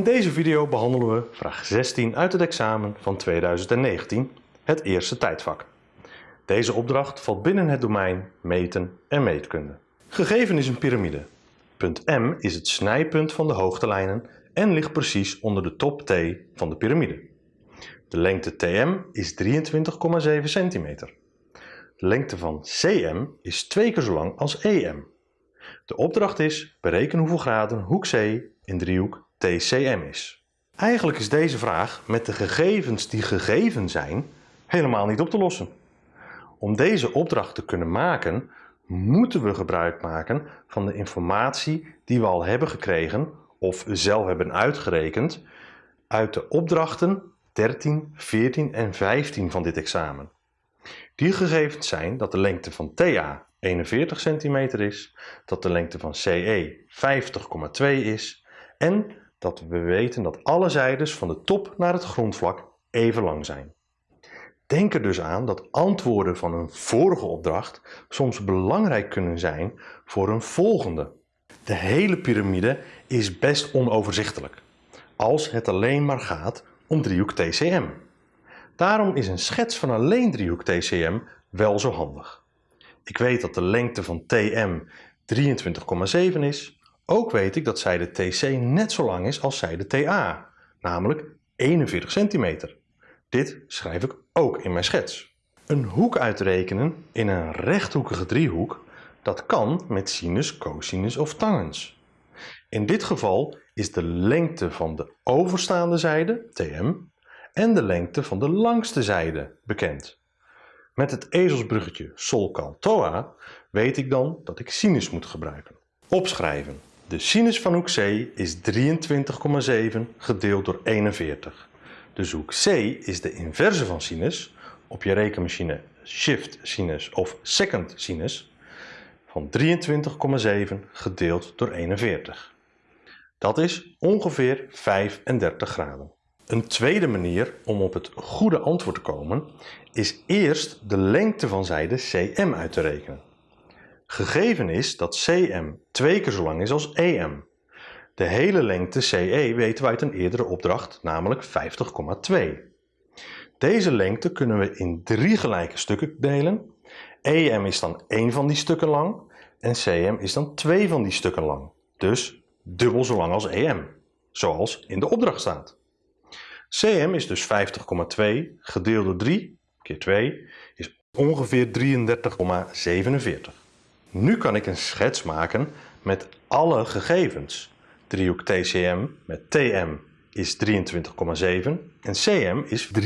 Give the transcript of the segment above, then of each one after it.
In deze video behandelen we vraag 16 uit het examen van 2019, het eerste tijdvak. Deze opdracht valt binnen het domein meten en meetkunde. Gegeven is een piramide. Punt M is het snijpunt van de hoogtelijnen en ligt precies onder de top T van de piramide. De lengte TM is 23,7 centimeter. De lengte van CM is twee keer zo lang als EM. De opdracht is bereken hoeveel graden hoek C in driehoek TCM is. Eigenlijk is deze vraag met de gegevens die gegeven zijn helemaal niet op te lossen. Om deze opdracht te kunnen maken moeten we gebruik maken van de informatie die we al hebben gekregen of zelf hebben uitgerekend uit de opdrachten 13, 14 en 15 van dit examen. Die gegevens zijn dat de lengte van TA 41 cm is, dat de lengte van CE 50,2 is en dat we weten dat alle zijdes van de top naar het grondvlak even lang zijn. Denk er dus aan dat antwoorden van een vorige opdracht soms belangrijk kunnen zijn voor een volgende. De hele piramide is best onoverzichtelijk, als het alleen maar gaat om driehoek TCM. Daarom is een schets van alleen driehoek TCM wel zo handig. Ik weet dat de lengte van TM 23,7 is. Ook weet ik dat zijde TC net zo lang is als zijde TA, namelijk 41 centimeter. Dit schrijf ik ook in mijn schets. Een hoek uitrekenen in een rechthoekige driehoek, dat kan met sinus, cosinus of tangens. In dit geval is de lengte van de overstaande zijde, TM, en de lengte van de langste zijde bekend. Met het ezelsbruggetje sol cal toa weet ik dan dat ik sinus moet gebruiken. Opschrijven. De sinus van hoek C is 23,7 gedeeld door 41. Dus hoek C is de inverse van sinus, op je rekenmachine shift sinus of second sinus, van 23,7 gedeeld door 41. Dat is ongeveer 35 graden. Een tweede manier om op het goede antwoord te komen is eerst de lengte van zijde CM uit te rekenen. Gegeven is dat CM twee keer zo lang is als EM. De hele lengte CE weten we uit een eerdere opdracht, namelijk 50,2. Deze lengte kunnen we in drie gelijke stukken delen. EM is dan één van die stukken lang en CM is dan twee van die stukken lang. Dus dubbel zo lang als EM, zoals in de opdracht staat. CM is dus 50,2 gedeeld door 3 keer 2 is ongeveer 33,47. Nu kan ik een schets maken met alle gegevens. Driehoek TCM met TM is 23,7 en CM is 33,47.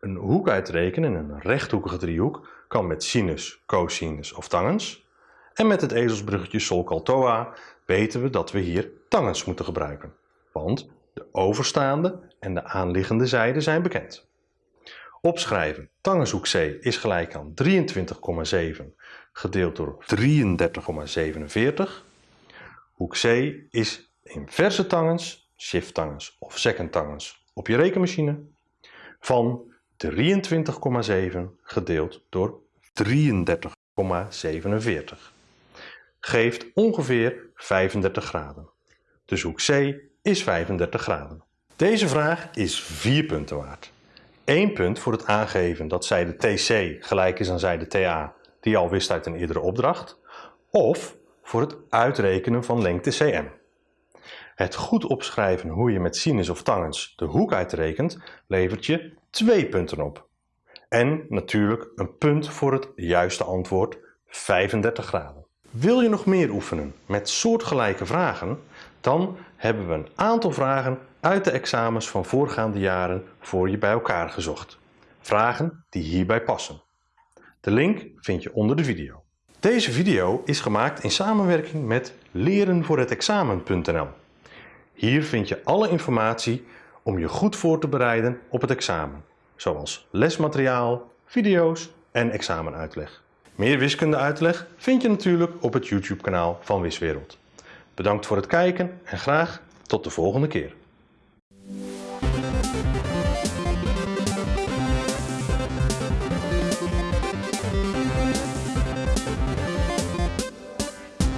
Een hoek uitrekenen in een rechthoekige driehoek kan met sinus, cosinus of tangens. En met het ezelsbruggetje Sol weten we dat we hier tangens moeten gebruiken want de overstaande en de aanliggende zijde zijn bekend. Opschrijven. Tangenhoek C is gelijk aan 23,7 gedeeld door 33,47. Hoek C is inverse tangens, shift tangens of second tangens op je rekenmachine van 23,7 gedeeld door 33,47 geeft ongeveer 35 graden. Dus hoek C is 35 graden. Deze vraag is 4 punten waard. 1 punt voor het aangeven dat zijde TC gelijk is aan zijde TA, die je al wist uit een eerdere opdracht, of voor het uitrekenen van lengte CM. Het goed opschrijven hoe je met sinus of tangens de hoek uitrekent, levert je 2 punten op. En natuurlijk een punt voor het juiste antwoord 35 graden. Wil je nog meer oefenen met soortgelijke vragen? Dan hebben we een aantal vragen uit de examens van voorgaande jaren voor je bij elkaar gezocht. Vragen die hierbij passen. De link vind je onder de video. Deze video is gemaakt in samenwerking met lerenvoorhetexamen.nl. Hier vind je alle informatie om je goed voor te bereiden op het examen, zoals lesmateriaal, video's en examenuitleg. Meer wiskundeuitleg vind je natuurlijk op het YouTube kanaal van Wiswereld. Bedankt voor het kijken en graag tot de volgende keer. Música